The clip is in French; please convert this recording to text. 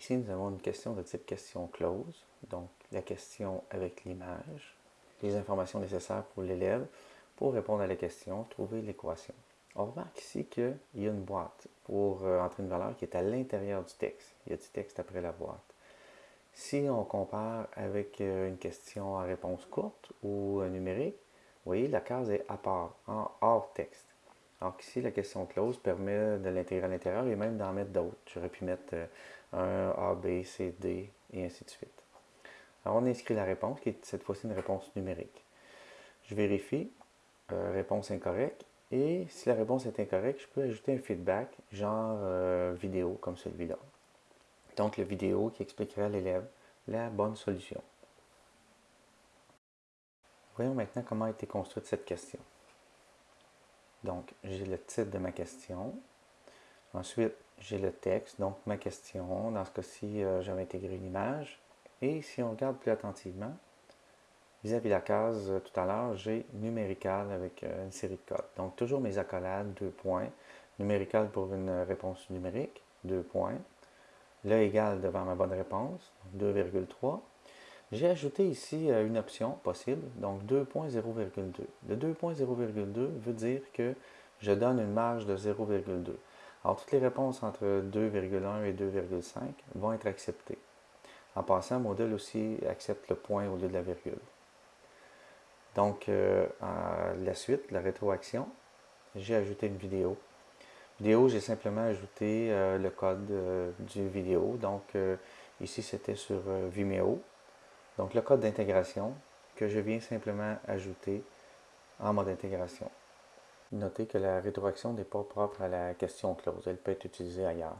Ici, nous avons une question de type question close, donc la question avec l'image, les informations nécessaires pour l'élève pour répondre à la question, trouver l'équation. On remarque ici qu'il y a une boîte pour euh, entrer une valeur qui est à l'intérieur du texte. Il y a du texte après la boîte. Si on compare avec euh, une question à réponse courte ou numérique, vous voyez, la case est à part, hors texte. Alors ici, la question close permet de l'intégrer à l'intérieur et même d'en mettre d'autres. J'aurais pu mettre euh, un A, B, C, D et ainsi de suite. Alors on inscrit la réponse, qui est cette fois-ci une réponse numérique. Je vérifie, réponse incorrecte, et si la réponse est incorrecte, je peux ajouter un feedback, genre euh, vidéo comme celui-là. Donc, la vidéo qui expliquerait à l'élève la bonne solution. Voyons maintenant comment a été construite cette question. Donc, j'ai le titre de ma question. Ensuite, j'ai le texte, donc ma question. Dans ce cas-ci, euh, j'avais intégré une image. Et si on regarde plus attentivement, Vis-à-vis la case, euh, tout à l'heure, j'ai numérical avec euh, une série de codes. Donc, toujours mes accolades, deux points. Numérical pour une réponse numérique, deux points. Le égal devant ma bonne réponse, 2,3. J'ai ajouté ici euh, une option possible, donc 2.0,2. Le 2.0,2 veut dire que je donne une marge de 0,2. Alors, toutes les réponses entre 2,1 et 2,5 vont être acceptées. En passant, le modèle aussi accepte le point au lieu de la virgule. Donc, euh, la suite, la rétroaction, j'ai ajouté une vidéo. Vidéo, j'ai simplement ajouté euh, le code euh, du vidéo. Donc, ici, c'était sur Vimeo. Donc, le code d'intégration que je viens simplement ajouter en mode intégration. Notez que la rétroaction n'est pas propre à la question close. Elle peut être utilisée ailleurs.